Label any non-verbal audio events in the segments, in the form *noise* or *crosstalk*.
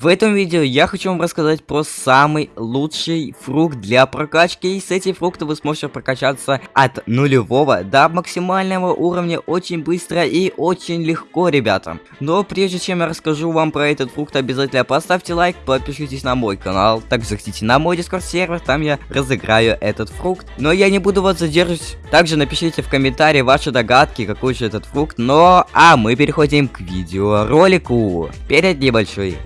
В этом видео я хочу вам рассказать про самый лучший фрукт для прокачки. И с этим фруктом вы сможете прокачаться от нулевого до максимального уровня очень быстро и очень легко, ребята. Но прежде чем я расскажу вам про этот фрукт, обязательно поставьте лайк, подпишитесь на мой канал. Также заходите на мой дискорд сервер, там я разыграю этот фрукт. Но я не буду вас задерживать. Также напишите в комментарии ваши догадки, какой же этот фрукт. Но, а мы переходим к видеоролику. Перед небольшой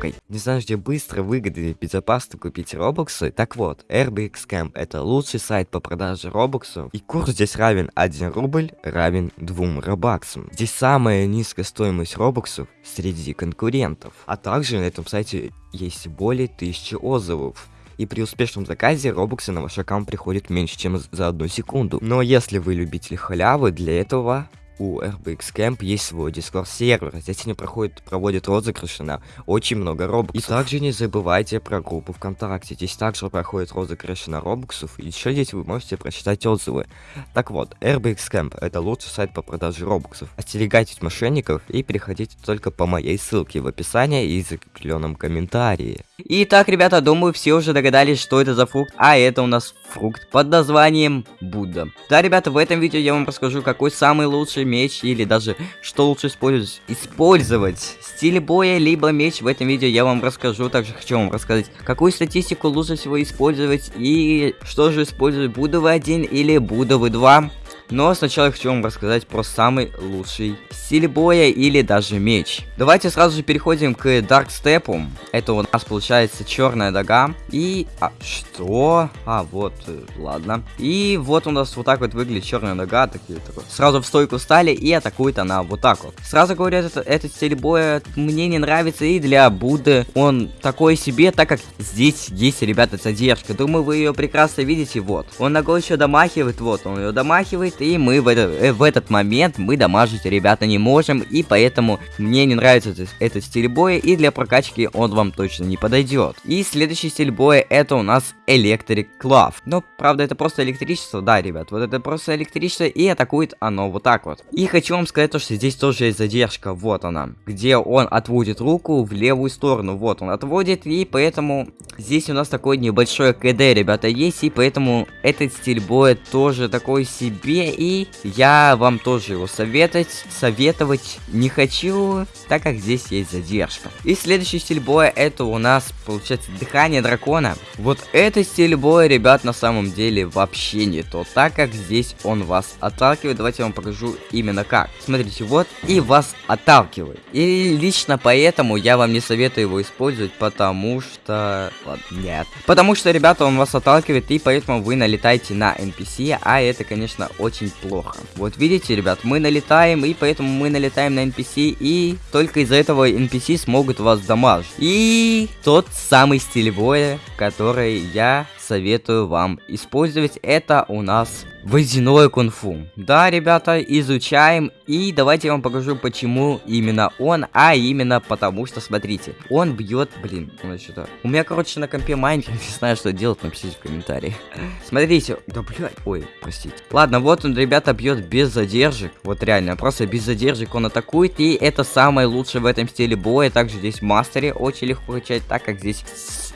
рекламкой. Не знаешь, где быстро, выгодно и безопасно купить робоксы? Так вот, RBX Camp это лучший сайт по продаже робоксов. И курс здесь равен 1 рубль равен 2 робаксам. Здесь самая низкая стоимость робоксов среди конкурентов. А также на этом сайте есть более 1000 отзывов и при успешном заказе робоксы на ваш аккаунт приходят меньше, чем за одну секунду. Но если вы любитель халявы, для этого у RBX Camp есть свой Discord сервер. Здесь они проходят, проводят розыгрыши на очень много робоксов. И также не забывайте про группу ВКонтакте. Здесь также проходят розыгрыши на робоксов. И еще здесь вы можете прочитать отзывы. Так вот, RBX Camp это лучший сайт по продаже робоксов. Остерегайтесь мошенников и переходите только по моей ссылке в описании и закрепленном комментарии. Итак, ребята, думаю, все уже догадались, что это за фрукт. А это у нас фрукт под названием Будда. Да, ребята, в этом видео я вам расскажу, какой самый лучший меч или даже что лучше использовать. Использовать стиль боя, либо меч. В этом видео я вам расскажу. Также хочу вам рассказать, какую статистику лучше всего использовать и что же использовать. Буду вы один или буду вы два. Но сначала я хочу вам рассказать про самый лучший стиль боя или даже меч. Давайте сразу же переходим к Step. Это у нас получается черная дога. И... А, что? А, вот, э, ладно. И вот у нас вот так вот выглядит черная дога. Такие, такой. Сразу в стойку стали и атакует она вот так вот. Сразу говорю, этот, этот стиль боя мне не нравится и для Будды он такой себе, так как здесь есть, ребята, задержка. Думаю, вы ее прекрасно видите, вот. Он ногой еще домахивает, вот, он ее домахивает и мы в, это, э, в этот момент мы дамажить, ребята, не можем, и поэтому мне не нравится этот, этот стиль боя, и для прокачки он вам точно не подойдет. И следующий стиль боя это у нас Electric Club. Но, правда, это просто электричество, да, ребят, вот это просто электричество, и атакует оно вот так вот. И хочу вам сказать то, что здесь тоже есть задержка, вот она, где он отводит руку в левую сторону, вот он отводит, и поэтому здесь у нас такой небольшой КД, ребята, есть, и поэтому этот стиль боя тоже такой себе, и я вам тоже его советовать, советовать не хочу, так как здесь есть задержка. И следующий стиль боя это у нас получается дыхание дракона. Вот этот стиль боя, ребят, на самом деле вообще не то, так как здесь он вас отталкивает. Давайте я вам покажу именно как. Смотрите, вот и вас отталкивает. И лично поэтому я вам не советую его использовать, потому что... Ладно, нет. Потому что, ребята, он вас отталкивает, и поэтому вы налетаете на NPC, а это, конечно, очень очень плохо. Вот видите, ребят, мы налетаем, и поэтому мы налетаем на NPC, и только из-за этого NPC смогут вас дамажить. И тот самый стиль боя, который я советую вам использовать, это у нас Водяное кунг-фу. Да, ребята, изучаем. И давайте я вам покажу, почему именно он. А именно потому, что, смотрите, он бьет... Блин, что-то... У меня, короче, на компе майн. Я не знаю, что делать, напишите в комментарии. Смотрите. Да, блядь. Ой, простите. Ладно, вот он, ребята, бьет без задержек. Вот реально, просто без задержек он атакует. И это самое лучшее в этом стиле боя. Также здесь мастере очень легко качать, так как здесь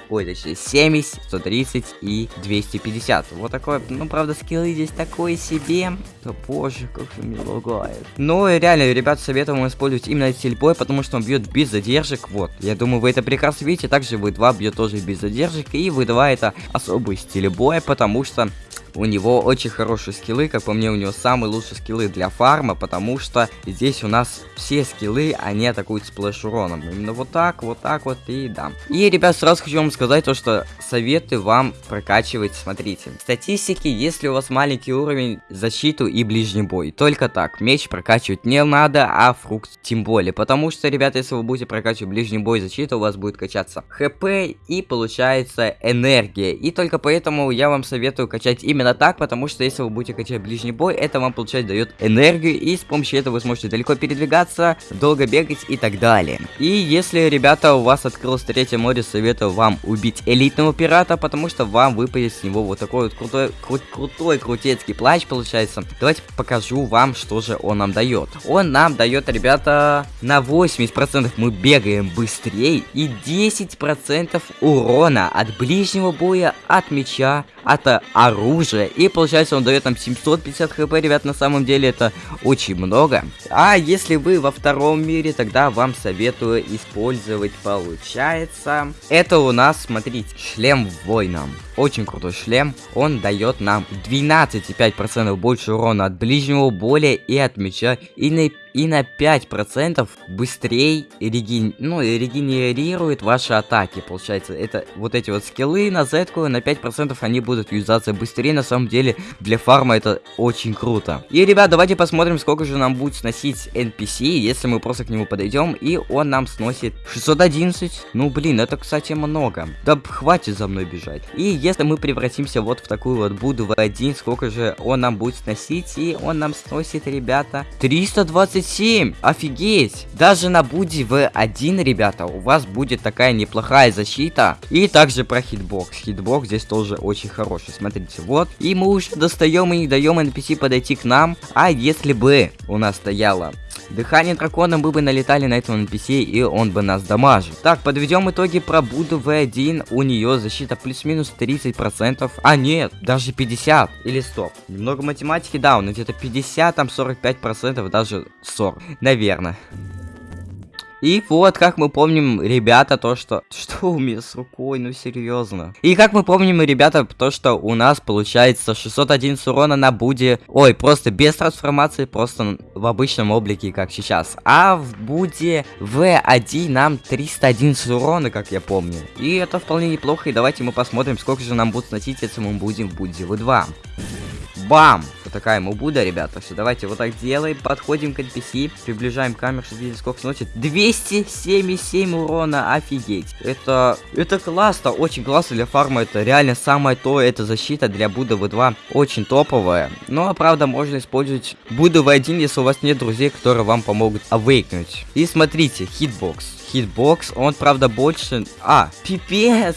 ой, точнее, 70, 130 и 250. Вот такое, ну, правда, скиллы здесь такое себе. Да боже, как же меня лагает. Ну, и реально, ребят, советую вам использовать именно стильбой, потому что он бьет без задержек. Вот, я думаю, вы это прекрасно видите. Также вы 2 бьет тоже без задержек, и вы 2 это особый стиль боя, потому что у него очень хорошие скиллы, как по мне, у него самые лучшие скиллы для фарма, потому что здесь у нас все скиллы, они атакуют splash уроном. Именно вот так, вот так вот и да. И, ребят, сразу хочу вам сказать то, что советую вам прокачивать, смотрите. Статистики, если у вас маленький уровень, защиту и ближний бой. Только так. Меч прокачивать не надо, а фрукт тем более. Потому что, ребята, если вы будете прокачивать ближний бой защиту, у вас будет качаться HP и получается энергия. И только поэтому я вам советую качать именно так, потому что если вы будете качать ближний бой, это вам, получается, дает энергию, и с помощью этого вы сможете далеко передвигаться, долго бегать и так далее. И если, ребята, у вас открылась третья море, советую вам убить элит элитного пирата, потому что вам выпадет с него вот такой вот крутой, кру крутой крутецкий плащ получается. Давайте покажу вам, что же он нам дает. Он нам дает, ребята, на 80% мы бегаем быстрее и 10% урона от ближнего боя, от меча, от оружия. И получается он дает нам 750 хп, ребят, на самом деле это очень много. А если вы во втором мире, тогда вам советую использовать, получается... Это у нас, смотрите, шлем воина. Очень крутой шлем. Он дает нам 12,5% больше урона от ближнего боя и от меча. И на и на 5% быстрее реген... ну, регенерирует ваши атаки. Получается, это вот эти вот скиллы на z на 5% они будут юзаться быстрее. На самом деле, для фарма это очень круто. И, ребят, давайте посмотрим, сколько же нам будет сносить NPC, если мы просто к нему подойдем, и он нам сносит 611. Ну, блин, это, кстати, много. Да хватит за мной бежать. И если мы превратимся вот в такую вот Будду V один, сколько же он нам будет сносить, и он нам сносит, ребята, 320 37! Офигеть! Даже на Будде V1, ребята, у вас будет такая неплохая защита. И также про хитбокс. Хитбокс здесь тоже очень хороший. Смотрите, вот. И мы уже достаем и не даем NPC подойти к нам. А если бы у нас стояло Дыхание дракона мы бы налетали на этого NPC и он бы нас дамажил. Так, подведем итоги про Буду V1. У нее защита плюс-минус 30%. А нет, даже 50. Или стоп. Немного математики, да, он где-то 50, там 45%, даже 40. Наверное. И вот, как мы помним, ребята, то, что... *laughs* Что у меня с рукой, ну серьезно. И как мы помним, ребята, то, что у нас получается 611 урона на Буде. Ой, просто без трансформации, просто в обычном облике, как сейчас. А в Буде В1 нам 311 урона, как я помню. И это вполне неплохо, и давайте мы посмотрим, сколько же нам будет сносить, если мы будем в Буде В2. Бам! Такая мубуда, ребята. Все, давайте вот так делаем. Подходим к NPC. Приближаем камеру, чтобы видеть, сколько сносит. 277 урона, офигеть. Это, это классно, очень классно для фарма. Это реально самое то, это защита для Будда V2. Очень топовая. Ну, а правда, можно использовать Будду V1, если у вас нет друзей, которые вам помогут авейкнуть. И смотрите, хитбокс. Хитбокс, он, правда, больше... А, пипец!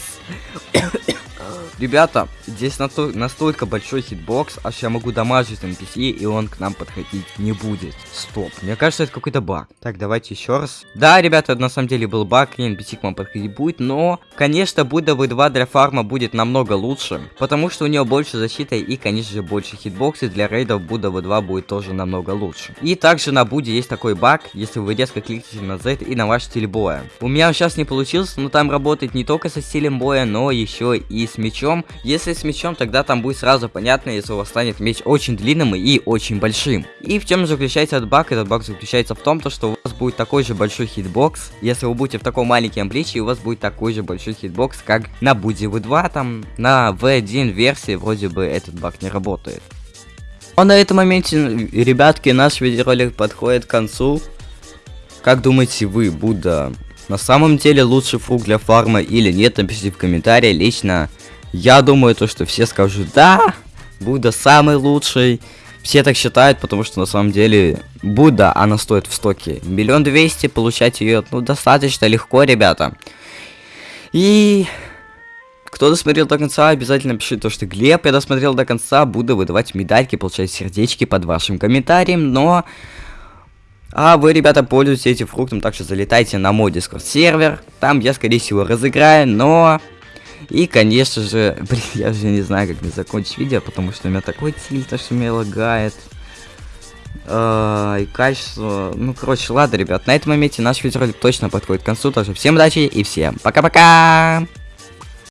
Ребята, здесь настолько большой хитбокс, аж я могу дамажить NPC, и он к нам подходить не будет. Стоп, мне кажется, это какой-то баг. Так, давайте еще раз. Да, ребята, на самом деле был баг, и NPC к вам подходить будет, но, конечно, Будда V2 для фарма будет намного лучше, потому что у него больше защиты и, конечно же, больше хитбоксы, для рейдов Будда V2 будет тоже намного лучше. И также на Будде есть такой баг, если вы резко кликните на Z и на ваш стиль боя. У меня он сейчас не получился, но там работает не только со стилем боя, но еще и с мечом мечом. Если с мечом, тогда там будет сразу понятно, если у вас станет меч очень длинным и очень большим. И в чем заключается этот баг? Этот баг заключается в том, то, что у вас будет такой же большой хитбокс. Если вы будете в таком маленьком обличии, у вас будет такой же большой хитбокс, как на Будде V2, там на V1 версии вроде бы этот баг не работает. А на этом моменте, ребятки, наш видеоролик подходит к концу. Как думаете вы, Будда на самом деле лучший фрукт для фарма или нет, напишите в комментарии. Лично я думаю, то, что все скажут, да, Будда самый лучший. Все так считают, потому что на самом деле Будда, она стоит в стоке миллион двести, получать ее, ну, достаточно легко, ребята. И кто досмотрел до конца, обязательно пишите то, что Глеб, я досмотрел до конца, буду выдавать медальки, получать сердечки под вашим комментарием, но... А вы, ребята, пользуетесь этим фруктом, так что залетайте на мой дискорд сервер, там я, скорее всего, разыграю, но... И, конечно же, *laughs* блин, я уже не знаю, как мне закончить видео, потому что у меня такой тильт, что меня лагает. Uh, и качество... Ну, короче, ладно, ребят, на этом моменте наш видеоролик точно подходит к концу, так что всем удачи и всем пока-пока!